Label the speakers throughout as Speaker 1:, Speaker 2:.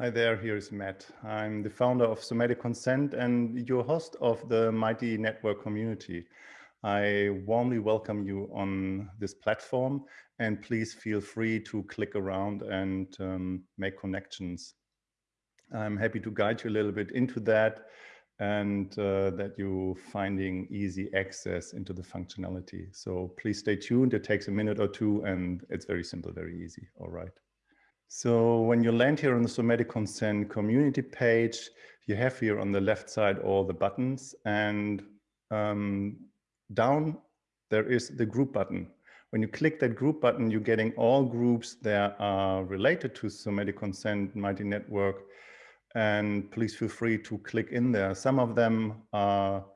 Speaker 1: Hi there, here is Matt. I'm the founder of Somatic Consent and your host of the Mighty Network community. I warmly welcome you on this platform and please feel free to click around and um, make connections. I'm happy to guide you a little bit into that and uh, that you're finding easy access into the functionality. So please stay tuned. It takes a minute or two and it's very simple, very easy. All right. So when you land here on the Somatic Consent community page, you have here on the left side all the buttons and um, down there is the group button. When you click that group button, you're getting all groups that are related to Somatic Consent Mighty Network. And please feel free to click in there. Some of them are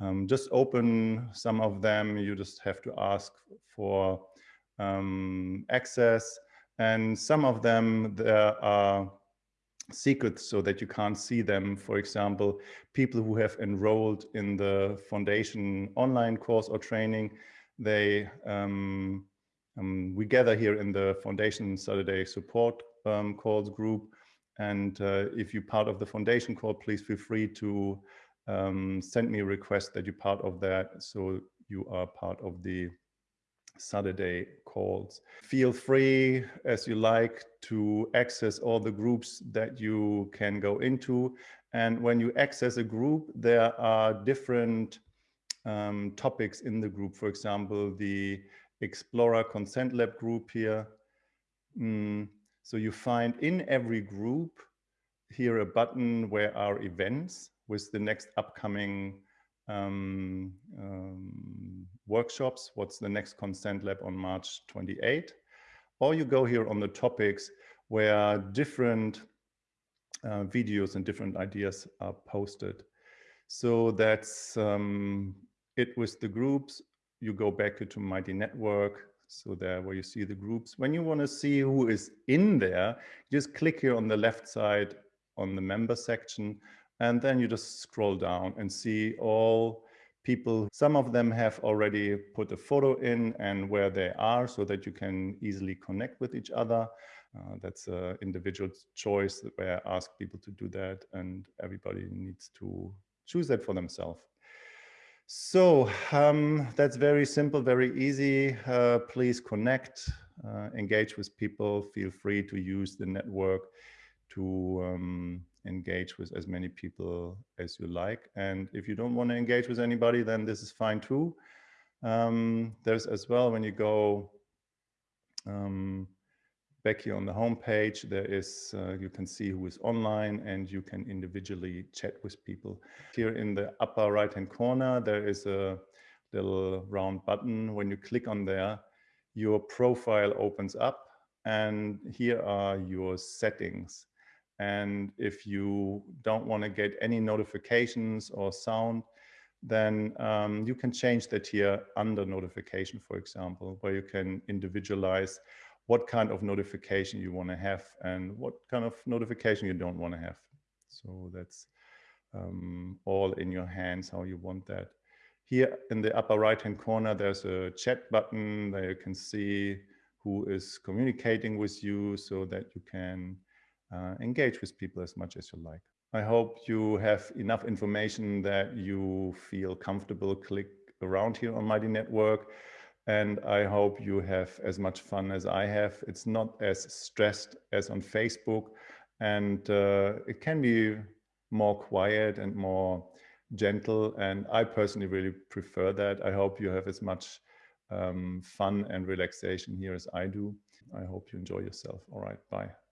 Speaker 1: um, just open. Some of them you just have to ask for um, access. And some of them, there are secrets so that you can't see them. For example, people who have enrolled in the foundation online course or training, they um, um, we gather here in the foundation Saturday support um, calls group. And uh, if you're part of the foundation call, please feel free to um, send me a request that you're part of that. So you are part of the Saturday calls. Feel free as you like to access all the groups that you can go into. And when you access a group, there are different um, topics in the group. For example, the Explorer Consent Lab group here. Mm, so you find in every group here a button where are events with the next upcoming um, workshops, what's the next consent lab on March 28, or you go here on the topics where different uh, videos and different ideas are posted. So that's um, it with the groups. You go back to Mighty Network. So there where you see the groups. When you want to see who is in there, just click here on the left side on the member section and then you just scroll down and see all people. Some of them have already put a photo in and where they are so that you can easily connect with each other. Uh, that's an individual choice where I ask people to do that and everybody needs to choose that for themselves. So um, that's very simple, very easy. Uh, please connect, uh, engage with people. Feel free to use the network to um, engage with as many people as you like. And if you don't want to engage with anybody, then this is fine too. Um, there's as well, when you go um, back here on the home page, there is, uh, you can see who is online and you can individually chat with people. Here in the upper right hand corner, there is a little round button. When you click on there, your profile opens up and here are your settings. And if you don't want to get any notifications or sound, then um, you can change that here under notification, for example, where you can individualize what kind of notification you want to have and what kind of notification you don't want to have. So that's um, all in your hands, how you want that. Here in the upper right hand corner, there's a chat button there you can see who is communicating with you so that you can engage with people as much as you like. I hope you have enough information that you feel comfortable click around here on Mighty Network. And I hope you have as much fun as I have. It's not as stressed as on Facebook. And uh, it can be more quiet and more gentle. And I personally really prefer that. I hope you have as much um, fun and relaxation here as I do. I hope you enjoy yourself. All right, bye.